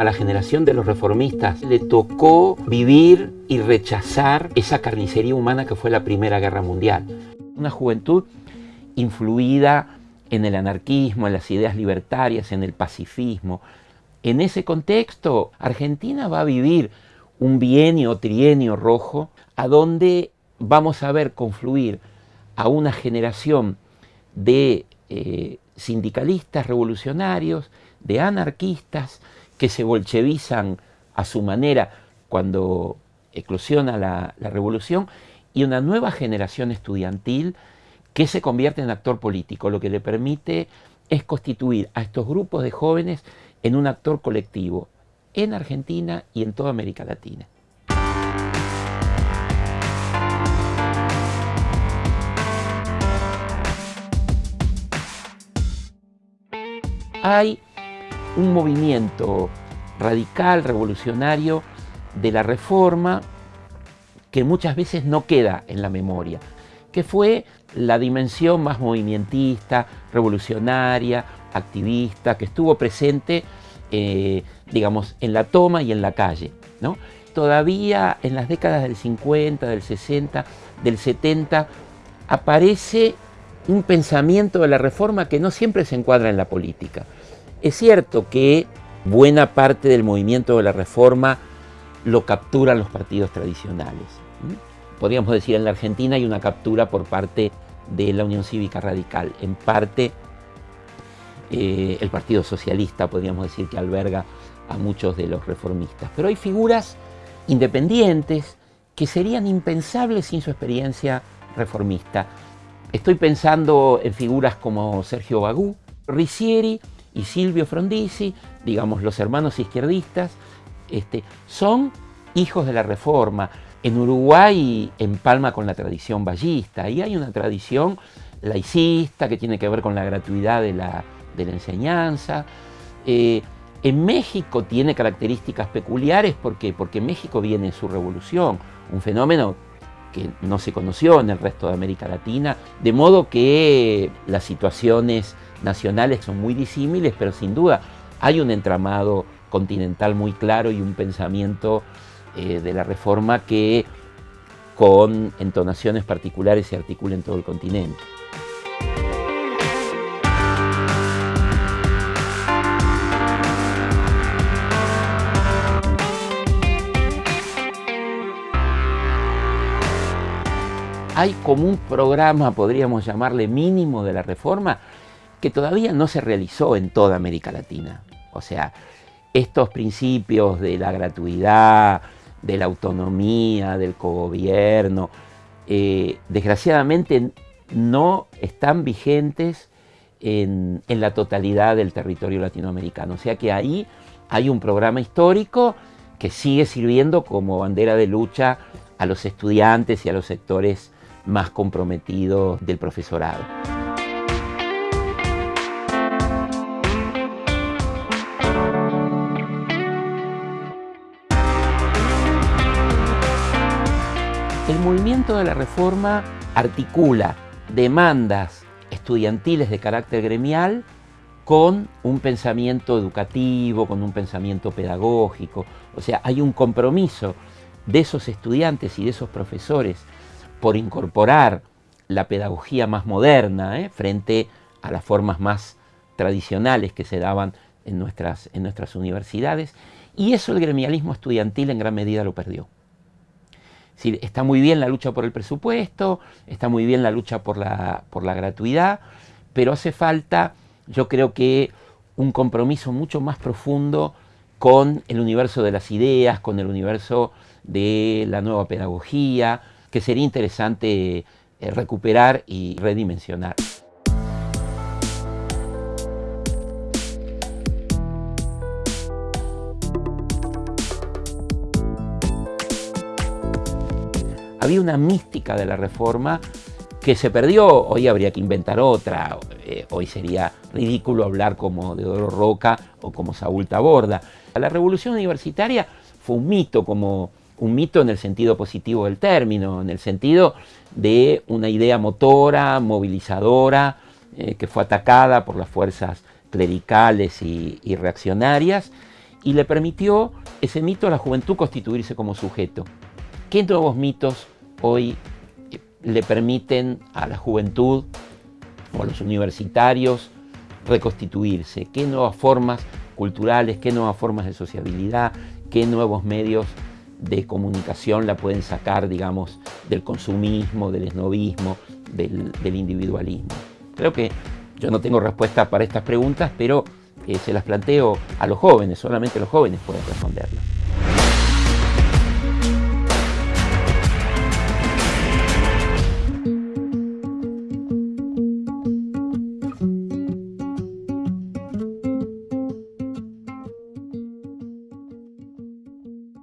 A la generación de los reformistas le tocó vivir y rechazar esa carnicería humana que fue la Primera Guerra Mundial. Una juventud influida en el anarquismo, en las ideas libertarias, en el pacifismo. En ese contexto, Argentina va a vivir un bienio trienio rojo, a donde vamos a ver confluir a una generación de eh, sindicalistas revolucionarios, de anarquistas, que se bolchevizan a su manera cuando eclosiona la, revolución, y una nueva generación estudiantil que se convierte en actor político, lo que le permite es constituir a estos grupos de jóvenes en un actor colectivo en Argentina y en toda América Latina. Hay un movimiento radical, revolucionario de la reforma que muchas veces no queda en la memoria, que fue la dimensión más movimentista, revolucionaria, activista, que estuvo presente, eh, digamos, en la toma y en la calle. ¿no? Todavía en las décadas del 50, del 60, del 70, aparece un pensamiento de la reforma que no siempre se encuadra en la política. Es cierto que buena parte del movimiento de la reforma lo capturan los partidos tradicionales. Podríamos decir en la Argentina hay una captura por parte de la Unión Cívica Radical, en parte eh, el Partido Socialista, podríamos decir que alberga a muchos de los reformistas. Pero hay figuras independientes que serían impensables sin su experiencia reformista. Estoy pensando en figuras como Sergio Bagú, Ricieri y Silvio Frondizi, digamos los hermanos izquierdistas, este, son hijos de la Reforma. En Uruguay empalma con la tradición ballista y hay una tradición laicista que tiene que ver con la gratuidad de la, enseñanza. Eh, en México tiene características peculiares porque, porque México viene en su revolución, un fenómeno que no se conoció en el resto de América Latina, de modo que las situaciones nacionales son muy disímiles, pero sin duda hay un entramado continental muy claro y un pensamiento eh, de la reforma que con entonaciones particulares se articula en todo el continente. hay como un programa, podríamos llamarle mínimo de la reforma, que todavía no se realizó en toda América Latina. O sea, estos principios de la gratuidad, de la autonomía, del cogobierno, eh, desgraciadamente no están vigentes en, en, la totalidad del territorio latinoamericano. O sea que ahí hay un programa histórico que sigue sirviendo como bandera de lucha a los estudiantes y a los sectores más comprometidos del profesorado. El movimiento de la reforma articula demandas estudiantiles de carácter gremial con un pensamiento educativo, con un pensamiento pedagógico. O sea, hay un compromiso de esos estudiantes y de esos profesores por incorporar la pedagogía más moderna ¿eh? frente a las formas más tradicionales que se daban en nuestras, en nuestras universidades. Y eso el gremialismo estudiantil en gran medida lo perdió está muy bien la lucha por el presupuesto, está muy bien la lucha por la, por la gratuidad, pero hace falta, yo creo que, un compromiso mucho más profundo con el universo de las ideas, con el universo de la nueva pedagogía, que sería interesante eh, recuperar y redimensionar. Había una mística de la reforma que se perdió, hoy habría que inventar otra, eh, hoy sería ridículo hablar como de Oro Roca o como Saúl Taborda. La revolución universitaria fue un mito, como un mito en el sentido positivo del término, en el sentido de una idea motora, movilizadora, eh, que fue atacada por las fuerzas clericales y, y reaccionarias, y le permitió ese mito a la juventud constituirse como sujeto. ¿Qué nuevos mitos hoy eh, le permiten a la juventud o a los universitarios reconstituirse? ¿Qué nuevas formas culturales, qué nuevas formas de sociabilidad, qué nuevos medios de comunicación la pueden sacar, digamos, del consumismo, del esnovismo, del, individualismo? Creo que yo no tengo respuesta para estas preguntas, pero eh, se las planteo a los jóvenes, solamente los jóvenes pueden responderlas.